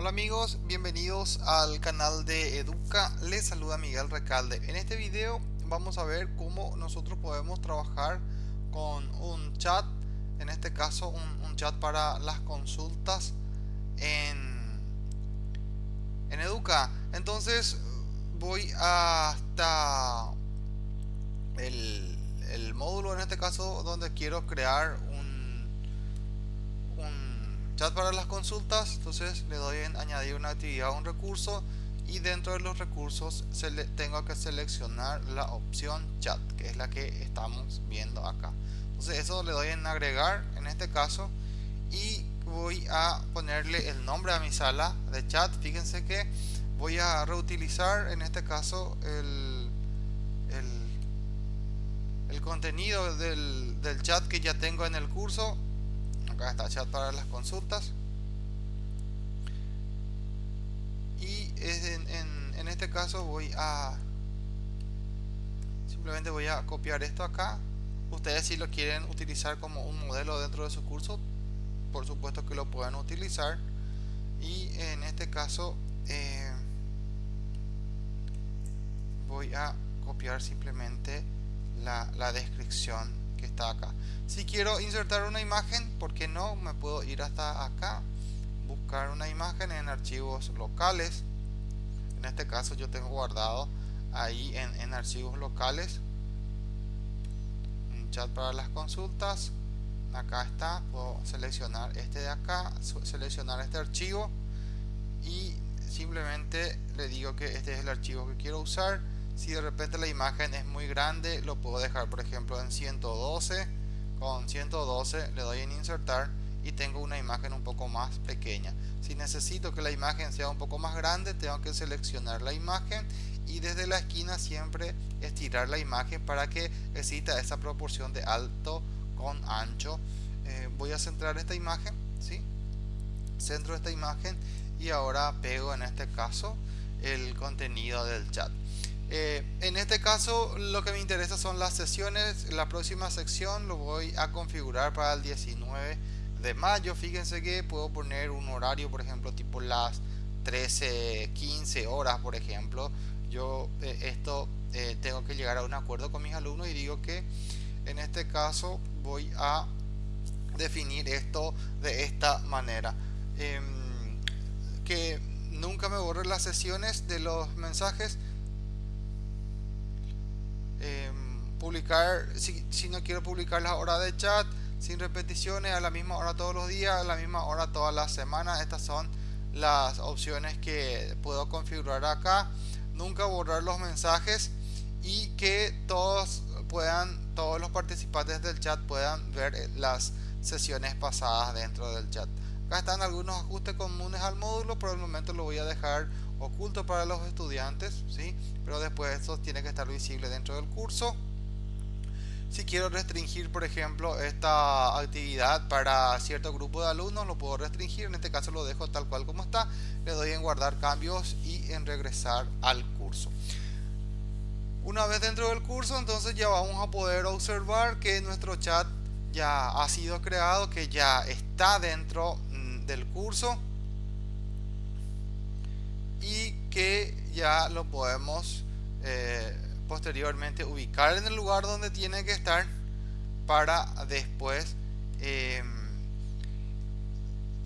Hola amigos, bienvenidos al canal de Educa, les saluda Miguel Recalde. En este video vamos a ver cómo nosotros podemos trabajar con un chat, en este caso un, chat para las consultas en, en Educa. Entonces voy hasta el, el módulo en este caso donde quiero crear chat para las consultas entonces le doy en añadir una actividad un recurso y dentro de los recursos tengo que seleccionar la opción chat que es la que estamos viendo acá. Entonces eso le doy en agregar en este caso y voy a ponerle el nombre a mi sala de chat. Fíjense que voy a reutilizar en este caso el, el, contenido del chat que ya tengo en el curso acá está chat para las consultas. Y en, este caso voy a simplemente voy a copiar esto acá. Ustedes si lo quieren utilizar como un modelo dentro de su curso por supuesto que lo pueden utilizar. Y en este caso eh, voy a copiar simplemente la descripción que está acá. Si quiero insertar una imagen ¿por qué no? me puedo ir hasta acá buscar una imagen en archivos locales. En este caso yo tengo guardado ahí en, archivos locales. Un chat para las consultas. Acá está. Puedo seleccionar este de acá seleccionar este archivo. Y simplemente le digo que este es el archivo que quiero usar si de repente la imagen es muy grande lo puedo dejar por ejemplo en 112 con 112 le doy en insertar y tengo una imagen un poco más pequeña. Si necesito que la imagen sea un poco más grande tengo que seleccionar la imagen y desde la esquina siempre estirar la imagen para que exista esa proporción de alto con ancho. Eh, voy a centrar esta imagen ¿sí? centro esta imagen y ahora pego en este caso el contenido del chat eh, en este caso lo que me interesa son las sesiones. La próxima sección lo voy a configurar para el 19 de mayo. Fíjense que puedo poner un horario, por ejemplo, tipo las 13, 15 horas, por ejemplo. Yo eh, esto eh, tengo que llegar a un acuerdo con mis alumnos y digo que en este caso voy a definir esto de esta manera. Em, que nunca me borre las sesiones de los mensajes publicar, si, si no quiero publicar las horas de chat, sin repeticiones, a la misma hora todos los días, a la misma hora todas las semanas. Estas son las opciones que puedo configurar acá. Nunca borrar los mensajes y que todos puedan, todos los participantes del chat puedan ver las sesiones pasadas dentro del chat. Acá están algunos ajustes comunes al módulo, por el momento lo voy a dejar oculto para los estudiantes, ¿sí? pero después esto tiene que estar visible dentro del curso. Si quiero restringir, por ejemplo, esta actividad para cierto grupo de alumnos, lo puedo restringir. En este caso lo dejo tal cual como está. Le doy en guardar cambios y en regresar al curso. Una vez dentro del curso, entonces ya vamos a poder observar que nuestro chat ya ha sido creado, que ya está dentro mm, del curso y que ya lo podemos eh, posteriormente ubicar en el lugar donde tiene que estar para después em,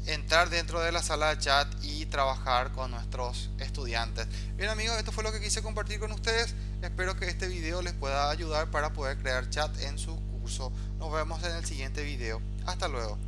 entrar dentro de la sala de chat y trabajar con nuestros estudiantes. Bien amigos esto fue lo que quise compartir con ustedes. Espero que este video les pueda ayudar para poder crear chat en su curso. Nos vemos en el siguiente video. Hasta luego